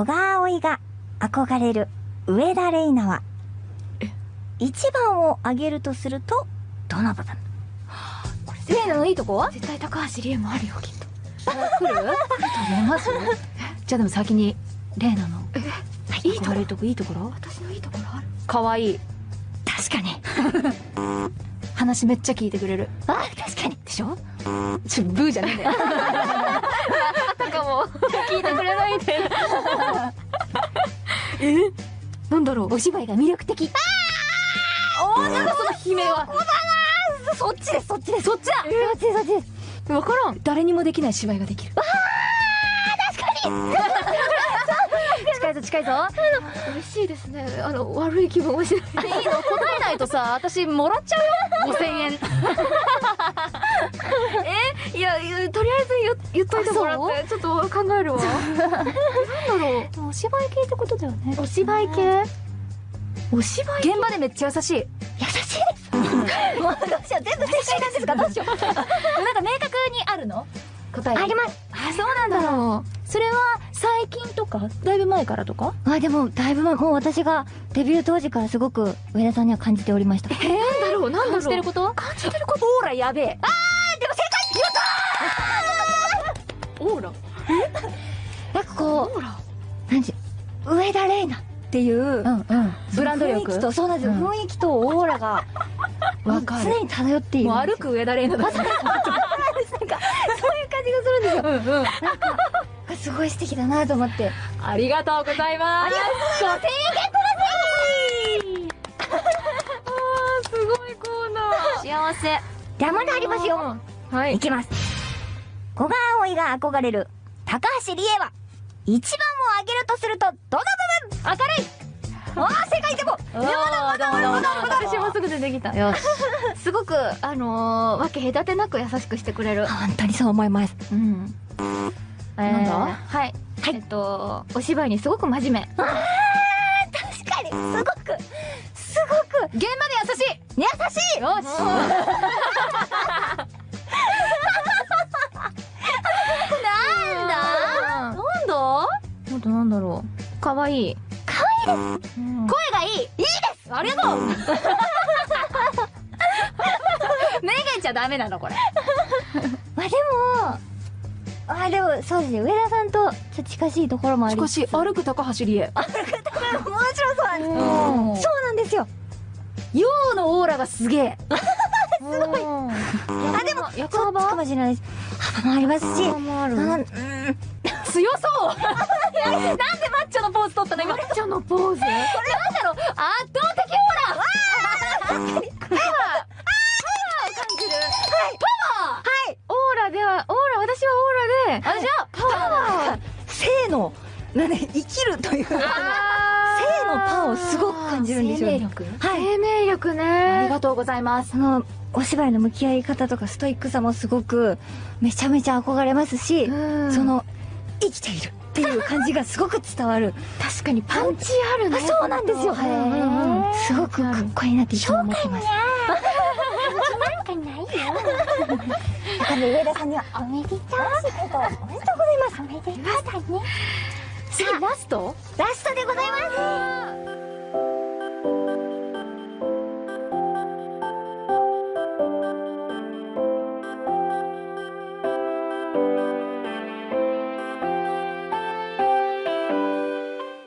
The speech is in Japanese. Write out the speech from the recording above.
小川葵が憧れる上田玲奈は、一番を挙げるとすると、どの部分？レイナのいいとこは？絶対高橋理恵もあるよきっと。来る？見えますじゃあでも先にレイナのいいとこ悪いとこいいところ？私のいいところある？かわい。い確かに。話めっちゃ聞いてくれる。あ、確かに。でしょ？ちょブーじゃねえんだよ聞いてくれないみたいななんだろう？お芝居が魅力的。おなんだその悲鳴は。そっちです、そっちです。そっちだ。そっちです、そっちです。わからん。誰にもできない芝居ができる。わあ確かに。近いぞ近いぞ。嬉しいですね。あの悪い気分をしない。いいの？答えないとさ私もらっちゃうよ。5000円 いやいやとりあえず言言っといてもらってちょっと考えるわ。なんだろう。お芝居系ってことだよね。お芝居系？お芝居現場でめっちゃ優しい。優しい。です。もうどうしよう、全部正解なんですかどうしよう。なんか明確にあるの？答えあります。あそうなんだ。ろうそれは最近とかだいぶ前からとか？あ、でも、だいぶ前、もう私がデビュー当時からすごく上田さんには感じておりました。なんだろうなんだろう。感じてること？感じてること？オーラやべえ。あオーラ？なんかこう、なんていう、上田玲奈っていう、うんうんブランド力？気と、そうなんですよ、うん雰囲気とオーラが、わかる常に漂っている。もう歩く上田玲奈だ なんか、そういう感じがするんですよ。うんうんすごい素敵だなと思って。ありがとうございます。ありがとう。5000円ゲットだぜすごいコーナー幸せ。じゃあまだありますよ。はいいきます。小川葵が憧れる高橋理恵は、一番を挙げるとすると、どの部分明るいああ、正解でもまだまだまだまだ私もすぐ出てきた。よし。すごくあのー、わけ隔てなく優しくしてくれる。本当にそう思います。うん。なんだ？はい、えっとお芝居にすごく真面目。確かに、すごく、すごく、現場で優しい。優しい。よしろう。かわいい声がいい。いいです。ありがとう。めげちゃダメなのこれ。まあでも、ああ、でも、そうですね、上田さんと、ちょっと近しいところもありしかし、歩く高橋理恵。もちろんそう。なんです。うん。そうなんですよ。陽のオーラがすげえ。すごい。あ、でも、役そっちか幅もしれないです。幅もありますし、もある。うん。強そうなんでマッチョのポーズ取ったの今？マッチョのポーズ？なんだろう？圧倒的オーラ。わーパワーパワーを感じる。はい。オー。ラではオーラ私はオーラで。あじゃあパワー。性の、なんで、生きるという、性のパワーをすごく感じるんですよ、ね。力？はい。生命力ありねがとうございます。その、お芝居の向き合い方とかストイックさもすごく、めちゃめちゃ憧れますし、うん。その、生きているっていう感じがすごごく伝わる。確かにパンチあるねあそうなんですよ。へーすごくかっこいいなっていつも思ってます。なんかないよ。上田さんにはおめでとうおめでとうございます。おめでとうだね。次ラスト？ラストでございます。